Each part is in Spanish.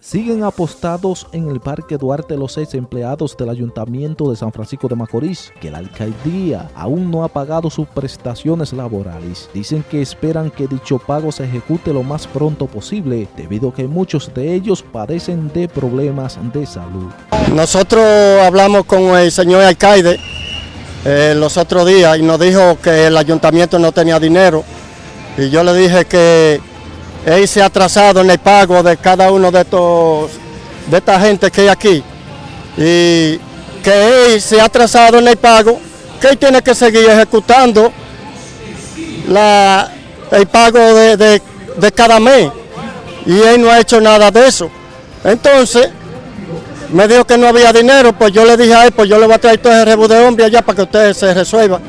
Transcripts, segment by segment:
Siguen apostados en el Parque Duarte los seis empleados del Ayuntamiento de San Francisco de Macorís, que la alcaldía aún no ha pagado sus prestaciones laborales. Dicen que esperan que dicho pago se ejecute lo más pronto posible, debido a que muchos de ellos padecen de problemas de salud. Nosotros hablamos con el señor alcalde eh, los otros días y nos dijo que el ayuntamiento no tenía dinero. Y yo le dije que se ha atrasado en el pago de cada uno de estos de esta gente que hay aquí y que él se ha atrasado en el pago, que él tiene que seguir ejecutando la, el pago de, de, de cada mes y él no ha hecho nada de eso. Entonces, me dijo que no había dinero, pues yo le dije a él, pues yo le voy a traer todo ese rebu de hombre allá para que ustedes se resuelvan.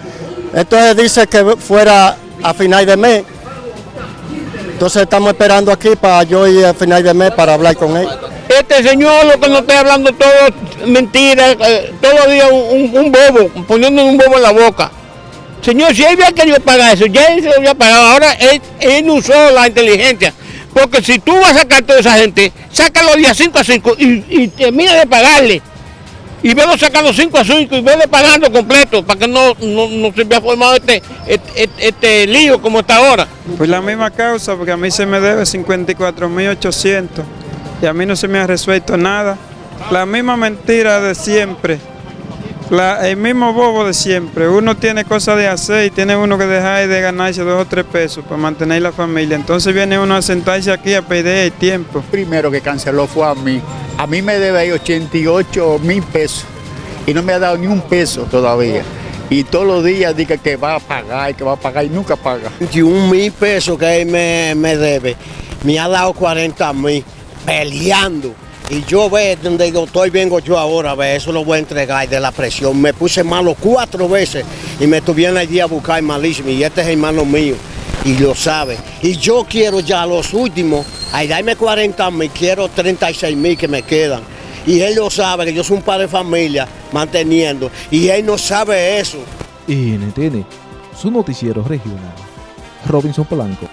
Entonces dice que fuera a final de mes. Entonces estamos esperando aquí para yo ir a final de mes para hablar con él. Este señor lo que nos está hablando todo mentira, eh, todos los días un, bobo, poniendo un bobo en la boca. Señor, si él había querido pagar eso, ya él se lo había pagado, ahora él, él usó la inteligencia. Porque si tú vas a sacar toda esa gente, sácalo día 5 a 5 y, y termina de pagarle. Y velo sacando 5 a 5 y vele pagando completo para que no, no, no se vea formado este, este, este, este, lío como está ahora. Pues la misma causa, porque a mí se me debe 54.800 y a mí no se me ha resuelto nada. La misma mentira de siempre. La, el mismo bobo de siempre. Uno tiene cosas de hacer y tiene uno que dejar de ganarse dos o tres pesos para mantener la familia. Entonces viene uno a sentarse aquí a pedir el tiempo. Primero que canceló fue a mí. A mí me debe ahí 88 mil pesos y no me ha dado ni un peso todavía. Y todos los días dice que va a pagar, que va a pagar y nunca paga. 21 mil pesos que él me, me debe, me ha dado 40 mil peleando. Y yo ve donde yo estoy, vengo yo ahora, ve, eso lo voy a entregar de la presión. Me puse malo cuatro veces y me tuvieron allí a buscar malísimo. Y este es hermano mío y lo sabe. Y yo quiero ya los últimos, ahí dame 40 mil, quiero 36 mil que me quedan. Y él lo sabe, que yo soy un padre de familia manteniendo. Y él no sabe eso. NTN, su noticiero regional. Robinson Polanco.